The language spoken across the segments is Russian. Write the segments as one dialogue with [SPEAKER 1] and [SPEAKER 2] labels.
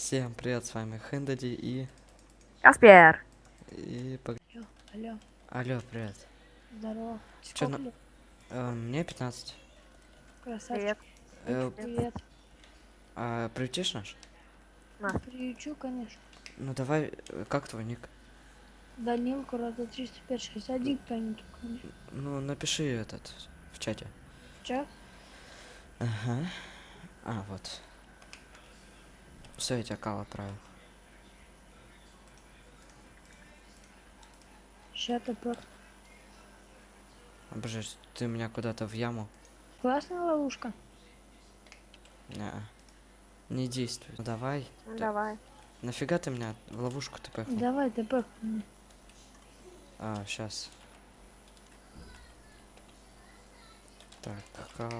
[SPEAKER 1] Всем привет, с вами Хендади и...
[SPEAKER 2] Аспер.
[SPEAKER 1] и...
[SPEAKER 3] Алло, алло,
[SPEAKER 1] Алло, привет.
[SPEAKER 3] здорово.
[SPEAKER 1] Чё на-? Э, мне 15.
[SPEAKER 3] Красавчик.
[SPEAKER 2] Привет.
[SPEAKER 1] Э,
[SPEAKER 3] Привет.
[SPEAKER 1] а приютишь наш?
[SPEAKER 2] На.
[SPEAKER 3] Приючу, конечно.
[SPEAKER 1] Ну давай, э, как твой ник?
[SPEAKER 3] Данилку, Рада 30561 кто-нибудь.
[SPEAKER 1] Ну, напиши этот в чате.
[SPEAKER 3] Чё?
[SPEAKER 1] Ага. А, вот. Все, я тебя кал отправил.
[SPEAKER 3] Ща топор.
[SPEAKER 1] Боже, ты меня куда-то в яму?
[SPEAKER 3] Классная ловушка.
[SPEAKER 1] Не. Не действует. Ну давай.
[SPEAKER 2] Ну, давай.
[SPEAKER 1] Нафига ты меня в ловушку ты пихнул?
[SPEAKER 3] Давай, топор.
[SPEAKER 1] А, сейчас. Так, кал.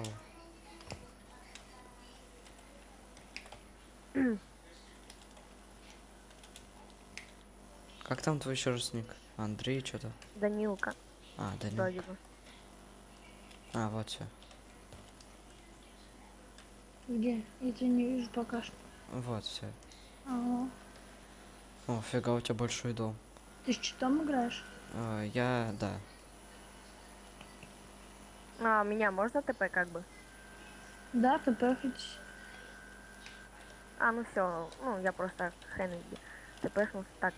[SPEAKER 1] Как там твой еще раз ник? Андрей что-то?
[SPEAKER 2] Данилка.
[SPEAKER 1] А, да
[SPEAKER 2] Вроде бы.
[SPEAKER 1] А, вот все.
[SPEAKER 3] Где? Я тебя не вижу пока что.
[SPEAKER 1] Вот все.
[SPEAKER 3] Ага.
[SPEAKER 1] О, фига, у тебя большой дом.
[SPEAKER 3] Ты с читом играешь?
[SPEAKER 1] А, я, да.
[SPEAKER 2] А, меня можно ТП как бы?
[SPEAKER 3] Да, топор хоть.
[SPEAKER 2] А, ну все. Ну, я просто Хеннеди. ТПшнулся так.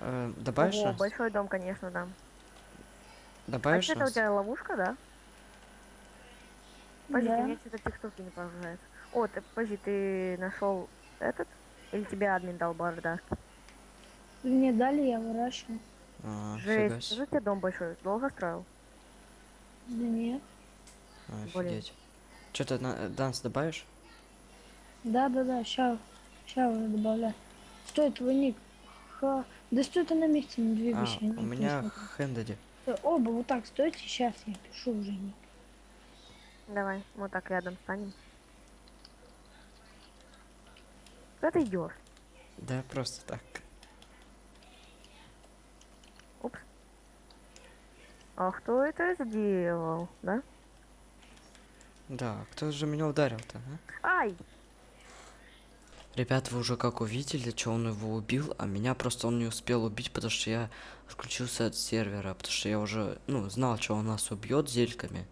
[SPEAKER 1] Э, добавишь нас?
[SPEAKER 2] большой дом, конечно, да. А
[SPEAKER 1] Добавишь
[SPEAKER 2] что это у тебя ловушка, да? Подожди,
[SPEAKER 3] Да.
[SPEAKER 2] мне что-то текстурки не прогружается. О, ты, подожди, ты нашел этот? Или тебе админ дал бардак?
[SPEAKER 3] Мне дали, я выращиваю.
[SPEAKER 1] А,
[SPEAKER 2] Жесть, что у тебя дом большой? Долго строил?
[SPEAKER 3] Да нет.
[SPEAKER 1] А. Офигеть. Что-то на э, данс добавишь?
[SPEAKER 3] Да, да, да, ща, ща уже добавляю. Стой, твой ник. Ха. Да стой ты на месте, не
[SPEAKER 1] А,
[SPEAKER 3] двигайся. я
[SPEAKER 1] у меня. Хендади.
[SPEAKER 3] Оба вот так стойте, сейчас я пишу уже.
[SPEAKER 2] Давай, мы так рядом станем. Куда ты идешь?
[SPEAKER 1] Да, просто так.
[SPEAKER 2] Упс. А кто это сделал, да?
[SPEAKER 1] Да, кто же меня ударил-то, а?
[SPEAKER 2] Ай!
[SPEAKER 1] Ребят, вы уже как увидели, что он его убил, а меня просто он не успел убить, потому что я отключился от сервера, потому что я уже, ну, знал, что он нас убьет зельками.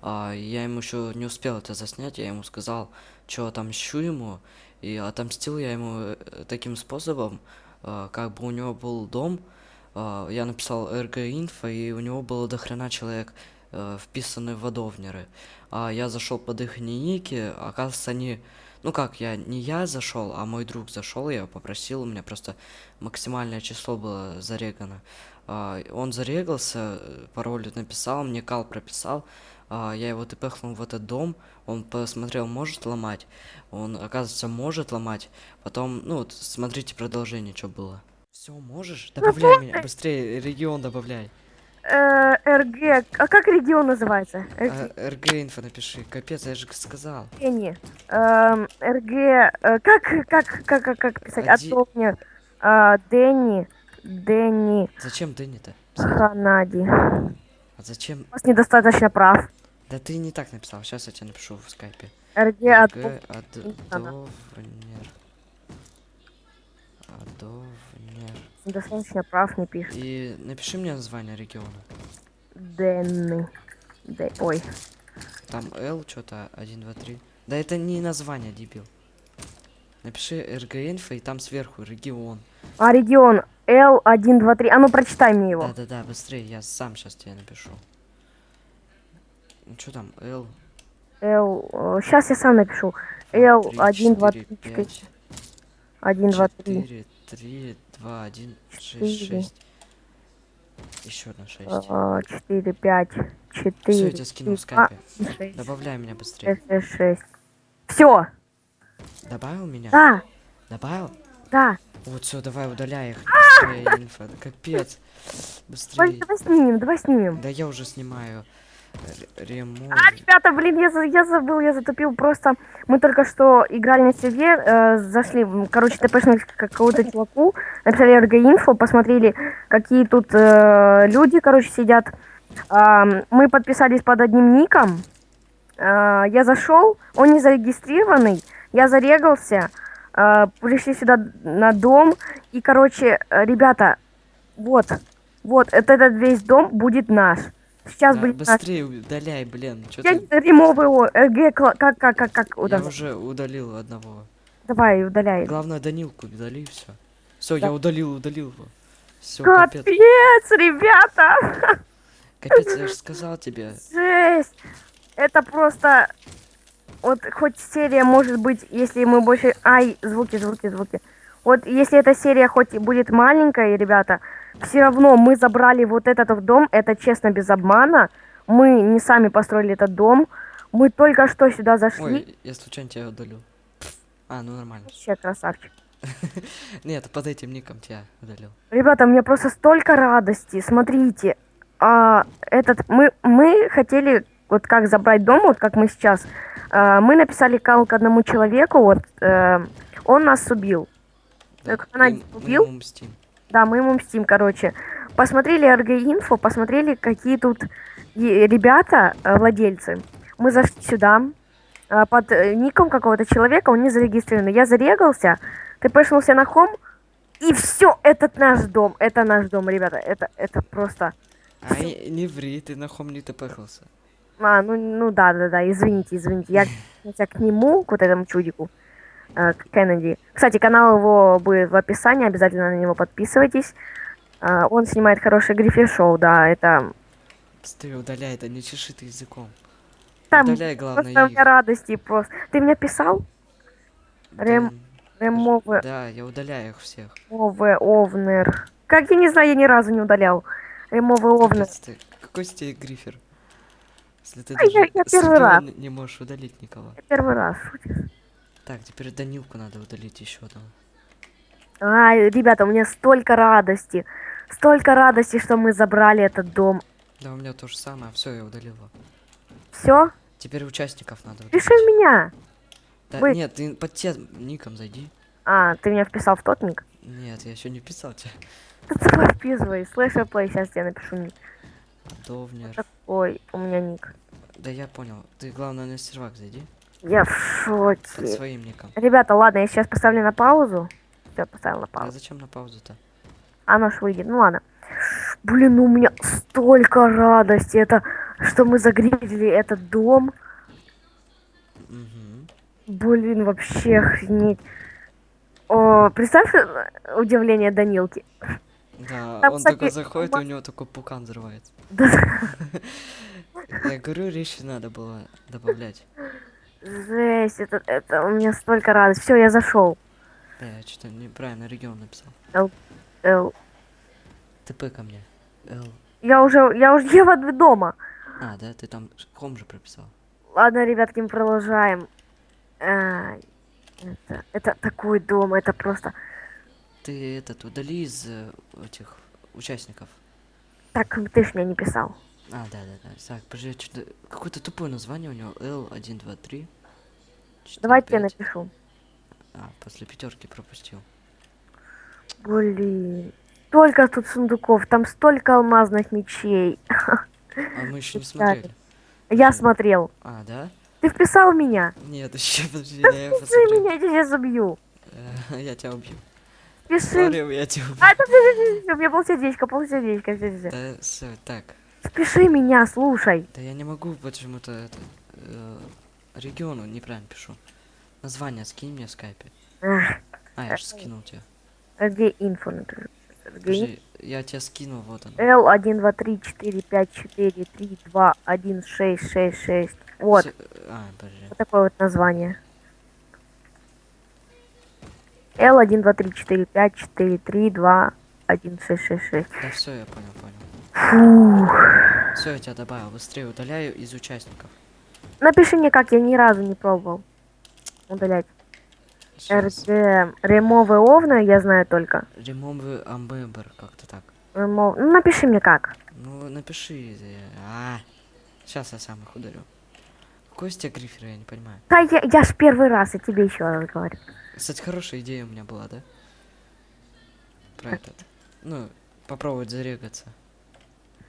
[SPEAKER 1] А я ему еще не успел это заснять, я ему сказал, что отомщу ему, и отомстил я ему э, таким способом, а, как бы у него был дом, а, я написал РГ-инфо, и у него было дохрена человек э, вписаны в водовнеры. А я зашел под их ники, оказывается, они ну как, я не я зашел, а мой друг зашел, я его попросил, у меня просто максимальное число было зарегано. А, он зарегался, э, пароль написал, мне кал прописал, а, я его тпхнул в этот дом, он посмотрел, может ломать, он, оказывается, может ломать, потом, ну, вот смотрите продолжение, что было. Все, можешь? Добавляй меня, быстрее, регион добавляй.
[SPEAKER 2] Э, РГ. А как регион называется? РГ.
[SPEAKER 1] А, инфо напиши, капец, я же сказал.
[SPEAKER 2] Не. Эм, РГ. э, Как, как, как, как, как писать? А, Дэнни. Дэнни.
[SPEAKER 1] Зачем Дэнни-то?
[SPEAKER 2] Ханади.
[SPEAKER 1] А зачем?
[SPEAKER 2] У вас недостаточно прав.
[SPEAKER 1] Да ты не так написал, сейчас я тебе напишу в скайпе.
[SPEAKER 2] РГ.
[SPEAKER 1] Адовнер. Адовнер.
[SPEAKER 2] Недостаточно прав не пишет.
[SPEAKER 1] И напиши мне название региона.
[SPEAKER 2] Дэнни. Дэ- Ой.
[SPEAKER 1] Там Л что-то 1, 2, 3. Да это не название, дебил. Напиши РГ инфо и там сверху регион.
[SPEAKER 2] А регион Л1, 2, 3. А ну прочитай мне его.
[SPEAKER 1] Да-да-да, быстрее, я сам сейчас тебе напишу. Ну что там, Л?
[SPEAKER 2] Л. Сейчас я сам напишу. Л1, 2, 3, 4. 1, 2, 3.
[SPEAKER 1] 4, 3, 2, 1, 6,
[SPEAKER 2] Четыре.
[SPEAKER 1] 6. Еще одна 6.
[SPEAKER 2] 4, 5, 4.
[SPEAKER 1] Все, я тебе скинул в скайпе.
[SPEAKER 2] 6,
[SPEAKER 1] Добавляй меня быстрее.
[SPEAKER 2] 6, 6. Все.
[SPEAKER 1] Добавил меня?
[SPEAKER 2] Да,
[SPEAKER 1] Добавил?
[SPEAKER 2] да.
[SPEAKER 1] Вот все, давай удаляй их. Быстрее, инфа. Капец. Быстрее.
[SPEAKER 2] давай снимем, давай снимем.
[SPEAKER 1] Да я уже снимаю. Ремонт.
[SPEAKER 2] А, ребята, блин, я, я забыл, я затупил. Просто мы только что играли на сервер, э, зашли, короче, тпшнули к какому-то чуваку, написали РГ-инфо, посмотрели, какие тут э, люди, короче, сидят. Ам, мы подписались под одним ником. Э, я зашел, он не зарегистрированный, я зарегался. э, пришли сюда на дом. И, короче, э, ребята, вот, вот, это, этот весь дом будет наш. Сейчас наш.
[SPEAKER 1] быстрее удаляй, блин. Чё
[SPEAKER 2] Я
[SPEAKER 1] ты...
[SPEAKER 2] не ремовый о, РГ, как, как, как, как,
[SPEAKER 1] Я
[SPEAKER 2] удав-
[SPEAKER 1] уже удалил одного.
[SPEAKER 2] Давай, удаляй.
[SPEAKER 1] Главное, Данилку удали все. Все,
[SPEAKER 2] Да.
[SPEAKER 1] я удалил, удалил его. Все, капец.
[SPEAKER 2] Капец, ребята!
[SPEAKER 1] Капец, я же сказал тебе.
[SPEAKER 2] Жесть! Это просто... Вот хоть серия может быть, если мы больше... Ай, звуки, звуки, звуки. Вот если эта серия хоть и будет маленькая, ребята, все равно мы забрали вот этот дом, это честно, без обмана. Мы не сами построили этот дом. Мы только что сюда зашли.
[SPEAKER 1] Ой, я случайно тебя удалил. А, ну нормально.
[SPEAKER 2] Вообще красавчик.
[SPEAKER 1] Нет, под этим ником тебя удалил.
[SPEAKER 2] Ребята, мне просто столько радости. Смотрите, а, этот мы мы хотели вот как забрать дом, вот как мы сейчас. А, мы написали кал к одному человеку, вот э, он нас убил. Так, она
[SPEAKER 1] мы- мы
[SPEAKER 2] убил?
[SPEAKER 1] мстим.
[SPEAKER 2] Да, мы ему мстим, короче. Посмотрели РГ-инфо, посмотрели, какие тут е- ребята, э, владельцы. Мы зашли сюда, э, под э, ником какого-то человека, он не зарегистрирован. Я зарегался, ты пошелся на хом, и все, этот наш дом, это наш дом, ребята, это, это просто...
[SPEAKER 1] Ай, не ври, ты на хом не тпхался.
[SPEAKER 2] А, ну, ну да, да, да, извините, извините. Я к нему, к вот этому чудику, э, Кеннеди. Кстати, канал его будет в описании, обязательно на него подписывайтесь. Э, он снимает хорошее грифер шоу, да, это...
[SPEAKER 1] Быстрее удаляй, да не чеши ты языком.
[SPEAKER 2] Там
[SPEAKER 1] Удаляй, главное,
[SPEAKER 2] просто у
[SPEAKER 1] их.
[SPEAKER 2] меня радости просто. Ты мне писал? Рем-
[SPEAKER 1] Да,
[SPEAKER 2] Ремове,
[SPEAKER 1] Да, я удаляю их всех.
[SPEAKER 2] ове, овнер. Как я не знаю, я ни разу не удалял. Ремове, овнер.
[SPEAKER 1] Какой с тебя грифер? Если ты
[SPEAKER 2] А я-
[SPEAKER 1] даже
[SPEAKER 2] я
[SPEAKER 1] с
[SPEAKER 2] первый раз.
[SPEAKER 1] не можешь удалить никого.
[SPEAKER 2] Я первый раз шутишь.
[SPEAKER 1] Так, теперь Данилку надо удалить еще одного.
[SPEAKER 2] Ай, ребята, у меня столько радости. Столько радости, что мы забрали этот дом.
[SPEAKER 1] Да, у меня то же самое. Все, я удалил его.
[SPEAKER 2] Все?
[SPEAKER 1] Теперь участников надо удалить.
[SPEAKER 2] Пиши меня.
[SPEAKER 1] Да,
[SPEAKER 2] Вы-
[SPEAKER 1] нет, ты под тем ником зайди.
[SPEAKER 2] А, ты меня вписал в тот ник?
[SPEAKER 1] Нет, я еще не писал тебя.
[SPEAKER 2] Да давай вписывай. Слэшер плей, сейчас тебе напишу ник.
[SPEAKER 1] Довнер.
[SPEAKER 2] Такой у меня ник.
[SPEAKER 1] Да я понял. Ты главное на сервак зайди.
[SPEAKER 2] Я в шоке.
[SPEAKER 1] своим ником.
[SPEAKER 2] Ребята, ладно, я сейчас поставлю на паузу. Все, поставил на
[SPEAKER 1] А
[SPEAKER 2] паузу.
[SPEAKER 1] зачем на паузу-то?
[SPEAKER 2] Оно ж выйдет. Ну ладно. Блин, у меня столько радости. Это что мы загрузили этот дом.
[SPEAKER 1] Угу.
[SPEAKER 2] Блин, вообще охренеть. О, представь удивление Данилки.
[SPEAKER 1] Да,
[SPEAKER 2] Там,
[SPEAKER 1] он
[SPEAKER 2] кстати,
[SPEAKER 1] только заходит, и
[SPEAKER 2] ма-
[SPEAKER 1] у него такой пукан взрывается.
[SPEAKER 2] Да,
[SPEAKER 1] Я говорю, речи надо было добавлять.
[SPEAKER 2] Жесть, это, это у меня столько радости. Все, я зашел.
[SPEAKER 1] Да, я что-то неправильно регион написал.
[SPEAKER 2] Эл,
[SPEAKER 1] ТП ко мне. Л.
[SPEAKER 2] Я уже, я уже я в дома.
[SPEAKER 1] А, да, ты там хом же прописал.
[SPEAKER 2] Ладно, ребятки, мы продолжаем. Ай, это, это такой дом, это просто...
[SPEAKER 1] Ты этот удали из э, этих участников.
[SPEAKER 2] Так, ты ж мне не писал.
[SPEAKER 1] А, да, да, да. Так, подожди, я что-то... Какое-то тупое название у него. L123.
[SPEAKER 2] Давайте я напишу.
[SPEAKER 1] А, после пятерки пропустил.
[SPEAKER 2] Блин. Столько тут сундуков, там столько алмазных мечей.
[SPEAKER 1] А мы еще не смотрели.
[SPEAKER 2] Я смотрел.
[SPEAKER 1] А, да?
[SPEAKER 2] Ты вписал меня?
[SPEAKER 1] Нет, еще подожди, я
[SPEAKER 2] Пиши
[SPEAKER 1] посмотрю.
[SPEAKER 2] меня, я тебя убью.
[SPEAKER 1] Э, Я тебя убью.
[SPEAKER 2] Пиши.
[SPEAKER 1] Смотри, я тебя убью.
[SPEAKER 2] А, это, у меня полсердечка, полсердечка, все, все.
[SPEAKER 1] Да, так.
[SPEAKER 2] Спеши меня, слушай.
[SPEAKER 1] Да я не могу почему-то это... э, региону неправильно пишу. Название скинь мне в скайпе. А, я же скинул тебе.
[SPEAKER 2] а где инфо
[SPEAKER 1] Подожди, я тебя скинул, вот он.
[SPEAKER 2] L 1, 2, 3, 4, 5, 4, 3, 2, 1, 6, 6, 6. Вот,
[SPEAKER 1] А, подожди.
[SPEAKER 2] вот такое вот название. L 1, 2, 3, 4, 5, 4, 3, 2, 1, 6, 6, 6.
[SPEAKER 1] Да все, я понял.
[SPEAKER 2] Фух.
[SPEAKER 1] Все, я тебя добавил. Быстрее удаляю из участников.
[SPEAKER 2] Напиши мне как, я ни разу не пробовал удалять. РД ремовы овна я знаю только.
[SPEAKER 1] Remove Amber, как-то так.
[SPEAKER 2] Ремов... Ну, напиши мне как.
[SPEAKER 1] Ну, напиши. э, А, сейчас я сам их ударю. Какой из тебя грифер, я не понимаю.
[SPEAKER 2] Да я, я ж первый раз, я тебе еще раз говорю.
[SPEAKER 1] Кстати, хорошая идея у меня была, да? Про этот. Ну, попробовать зарегаться.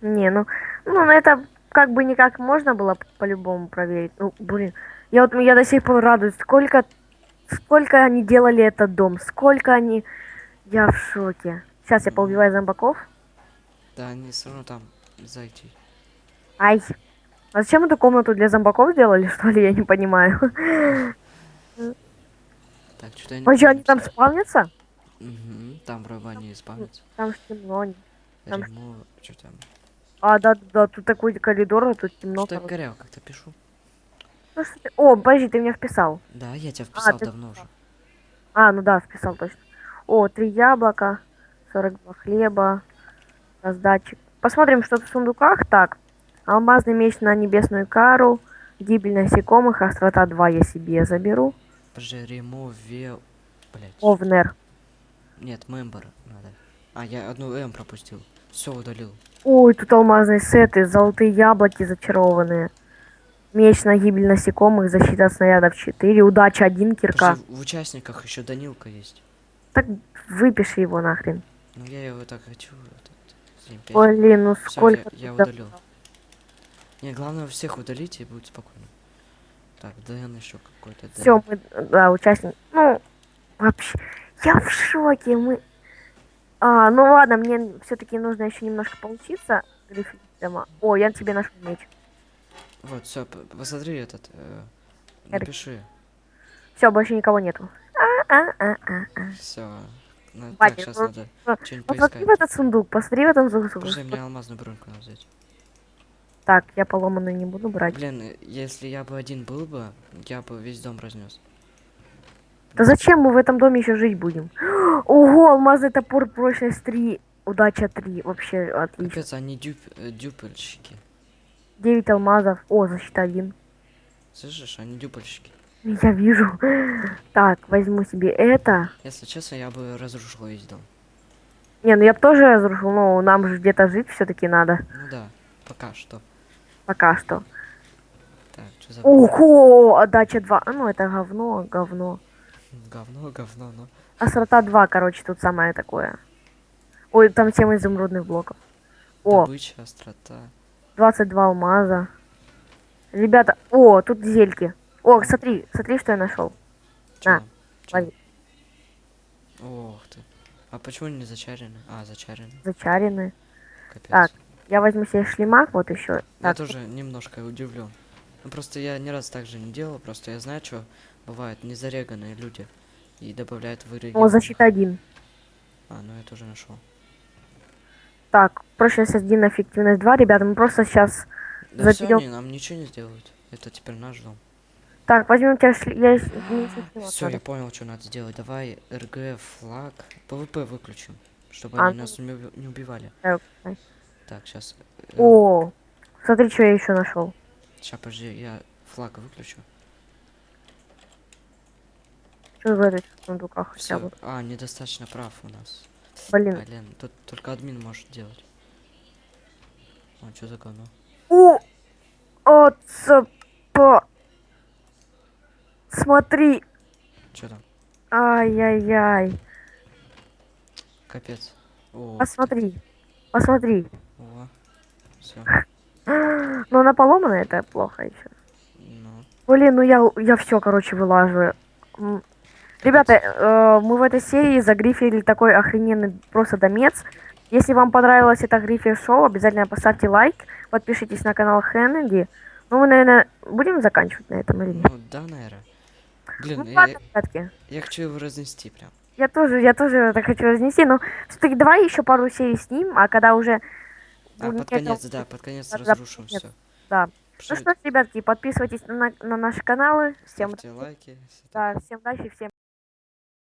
[SPEAKER 2] Не, ну, ну, ну, это как бы никак можно было по-любому проверить. Ну, блин, я вот я до сих пор радуюсь, сколько сколько они делали этот дом, сколько они... Я в шоке. Сейчас я поубиваю зомбаков.
[SPEAKER 1] Да, они все равно там зайти.
[SPEAKER 2] Ай. А зачем эту комнату для зомбаков сделали, что ли? Я не понимаю.
[SPEAKER 1] Так,
[SPEAKER 2] что, они
[SPEAKER 1] помню.
[SPEAKER 2] там спавнятся?
[SPEAKER 1] Мгм, там вроде они спавнятся.
[SPEAKER 2] Там темно. Там-
[SPEAKER 1] что там?
[SPEAKER 2] А, да, да, тут такой коридор, а тут темно.
[SPEAKER 1] Что я горел, как-то пишу.
[SPEAKER 2] Ну, что ты- О, подожди, ты меня вписал.
[SPEAKER 1] Да, я тебя вписал
[SPEAKER 2] ты
[SPEAKER 1] давно уже.
[SPEAKER 2] А, ну да, вписал точно. О, три яблока, 42 хлеба, раздатчик. Посмотрим, что в сундуках. Так, алмазный меч на небесную кару, гибель насекомых, острота 2 я себе заберу.
[SPEAKER 1] Подожди, Рему, Ве... Блять.
[SPEAKER 2] Овнер.
[SPEAKER 1] Нет, мембер надо. А, я одну М пропустил. Все удалил.
[SPEAKER 2] Ой, тут алмазные сеты, золотые яблоки зачарованные. Меч на гибель насекомых, защита от снарядов 4, удача 1, кирка.
[SPEAKER 1] Подожди, в участниках еще Данилка есть.
[SPEAKER 2] Так выпиши его нахрен.
[SPEAKER 1] Ну я его так хочу.
[SPEAKER 2] Блин, ну
[SPEAKER 1] Всё,
[SPEAKER 2] сколько...
[SPEAKER 1] я, я удалил. Не, главное всех удалить и будет спокойно. Так, Дэн еще какой-то.
[SPEAKER 2] Все, мы, да, участник. Ну, вообще, я в шоке. Мы. А, ну ладно, мне все-таки нужно еще немножко поучиться. гриффиндема. О, я тебе нашел меч.
[SPEAKER 1] Вот, все, посмотри этот. э, напиши.
[SPEAKER 2] Все, больше никого нету. А, а, а, а, а.
[SPEAKER 1] Все. так,
[SPEAKER 2] Батя,
[SPEAKER 1] сейчас
[SPEAKER 2] ну,
[SPEAKER 1] надо
[SPEAKER 2] ну,
[SPEAKER 1] что-нибудь
[SPEAKER 2] Посмотри
[SPEAKER 1] поискать.
[SPEAKER 2] в этот сундук, посмотри в этом сундук.
[SPEAKER 1] Подожди, мне алмазную броньку надо взять.
[SPEAKER 2] Так, я поломанную не буду брать.
[SPEAKER 1] Блин, если я бы один был бы, я бы весь дом разнес.
[SPEAKER 2] Да зачем мы в этом доме еще жить будем? Ого, алмазный топор, прочность 3, удача 3. Вообще отлично.
[SPEAKER 1] Капец, они дюп, э, дюпельщики.
[SPEAKER 2] 9 алмазов. О, защита 1.
[SPEAKER 1] Слышишь, они дюпельщики.
[SPEAKER 2] Я вижу. Так, возьму себе это.
[SPEAKER 1] Если честно, я бы разрушил весь дом.
[SPEAKER 2] Не, ну я бы тоже разрушил, но нам же где-то жить все-таки надо.
[SPEAKER 1] Ну да, пока что.
[SPEAKER 2] Пока что.
[SPEAKER 1] Так, что за...
[SPEAKER 2] Ого, отдача 2. А ну это говно, говно.
[SPEAKER 1] Говно, говно, ну.
[SPEAKER 2] Острота 2, короче, тут самое такое. Ой, там 7 изумрудных блоков. О,
[SPEAKER 1] Добыча, острота.
[SPEAKER 2] 22 алмаза. Ребята, о, тут зельки. О, смотри, смотри, что я нашел. На, лови.
[SPEAKER 1] Ох ты. А почему не зачарены? А, зачарены.
[SPEAKER 2] Зачаренные.
[SPEAKER 1] Капец.
[SPEAKER 2] Так, Я возьму себе шлемак, вот еще.
[SPEAKER 1] Я
[SPEAKER 2] Так,
[SPEAKER 1] тоже немножко удивлен. Ну просто я ни раз так же не делал, просто я знаю, что бывают незареганные люди и добавляют в игры.
[SPEAKER 2] о, защита 1.
[SPEAKER 1] А, ну я тоже нашел.
[SPEAKER 2] Так, прочность 1, эффективность 2. Ребята, мы просто сейчас...
[SPEAKER 1] Да все,
[SPEAKER 2] Заберём.
[SPEAKER 1] они нам ничего не сделают. Это теперь наш дом.
[SPEAKER 2] Так, возьмем тебя шле... Я... шлемак
[SPEAKER 1] Все, я понял, что надо сделать. Давай rg, flag, PvP выключим, чтобы
[SPEAKER 2] А,
[SPEAKER 1] они
[SPEAKER 2] ну-
[SPEAKER 1] нас не уби- не убивали.
[SPEAKER 2] Так, так.
[SPEAKER 1] Так, сейчас.
[SPEAKER 2] О, смотри, что я еще нашел.
[SPEAKER 1] Сейчас, подожди, я флаг выключу.
[SPEAKER 2] Что в этих сундуках хотя бы?
[SPEAKER 1] А, недостаточно прав у нас.
[SPEAKER 2] Блин.
[SPEAKER 1] Блин, тут только админ может делать. А, что за говно?
[SPEAKER 2] О, оцепа. Смотри.
[SPEAKER 1] Что там?
[SPEAKER 2] Ай-яй-яй.
[SPEAKER 1] Капец. О,
[SPEAKER 2] Посмотри. Посмотри.
[SPEAKER 1] О, все.
[SPEAKER 2] Но она поломана, это плохо еще.
[SPEAKER 1] Ну,
[SPEAKER 2] Блин, ну я, я все, короче, вылаживаю. Ребята, э, мы в этой серии загрифили такой охрененный просто домец. Если вам понравилось это грифер шоу, обязательно поставьте лайк, подпишитесь на канал Хеннеди. Ну, мы, наверное, будем заканчивать на этом или нет?
[SPEAKER 1] ну да, наверное. Блин,
[SPEAKER 2] Ну,
[SPEAKER 1] я,
[SPEAKER 2] ладно,
[SPEAKER 1] я хочу его разнести прям.
[SPEAKER 2] Я тоже, я тоже это хочу разнести, но все-таки давай еще пару серий с ним, а когда уже...
[SPEAKER 1] А,
[SPEAKER 2] будет
[SPEAKER 1] под конец, да, под конец
[SPEAKER 2] Да, да,
[SPEAKER 1] разрушим
[SPEAKER 2] под конец.
[SPEAKER 1] все.
[SPEAKER 2] Да. Ну что ж, ребятки, подписывайтесь на, на- на наши каналы. Всем,
[SPEAKER 1] Ставьте лайки.
[SPEAKER 2] да, всем удачи, всем